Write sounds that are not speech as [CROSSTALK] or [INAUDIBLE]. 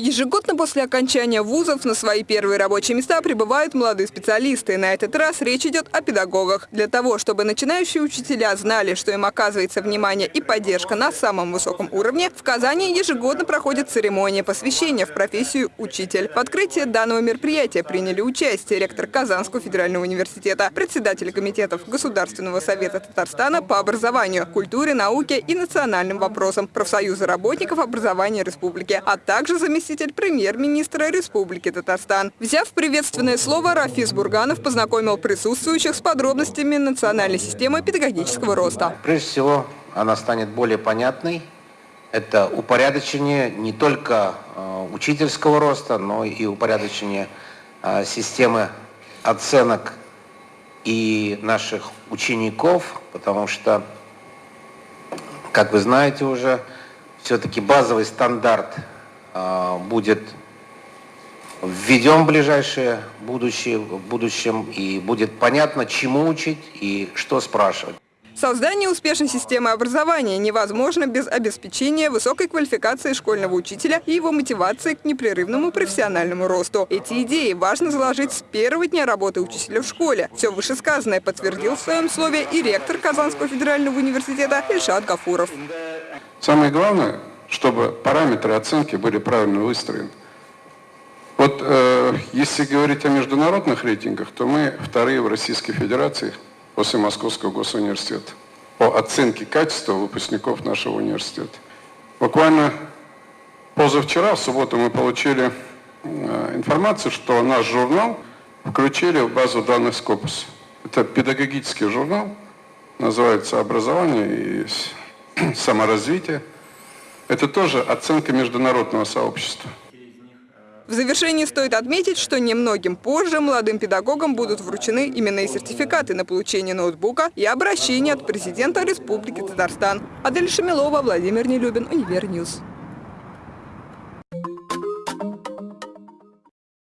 Ежегодно после окончания вузов на свои первые рабочие места прибывают молодые специалисты. На этот раз речь идет о педагогах. Для того, чтобы начинающие учителя знали, что им оказывается внимание и поддержка на самом высоком уровне, в Казани ежегодно проходит церемония посвящения в профессию учитель. В открытии данного мероприятия приняли участие ректор Казанского федерального университета, председатель комитетов Государственного совета Татарстана по образованию, культуре, науке и национальным вопросам, профсоюза работников образования республики, а также заместитель заместитель премьер-министра Республики Татарстан. Взяв приветственное слово, Рафис Бурганов познакомил присутствующих с подробностями национальной системы педагогического роста. Прежде всего, она станет более понятной. Это упорядочение не только э, учительского роста, но и упорядочение э, системы оценок и наших учеников, потому что, как вы знаете уже, все-таки базовый стандарт будет введен в ближайшее будущее, в будущем, и будет понятно, чему учить и что спрашивать. Создание успешной системы образования невозможно без обеспечения высокой квалификации школьного учителя и его мотивации к непрерывному профессиональному росту. Эти идеи важно заложить с первого дня работы учителя в школе. Все вышесказанное подтвердил в своем слове и ректор Казанского федерального университета Ильшат Гафуров. Самое главное чтобы параметры оценки были правильно выстроены. Вот э, если говорить о международных рейтингах, то мы вторые в Российской Федерации после Московского госуниверситета по оценке качества выпускников нашего университета. Буквально позавчера, в субботу, мы получили э, информацию, что наш журнал включили в базу данных Scopus. Это педагогический журнал, называется «Образование и [CLEARS THROAT] саморазвитие». Это тоже оценка международного сообщества. В завершении стоит отметить, что немногим позже молодым педагогам будут вручены именные сертификаты на получение ноутбука и обращение от президента Республики Татарстан. Адель Шамилова, Владимир Нелюбин, Univer News.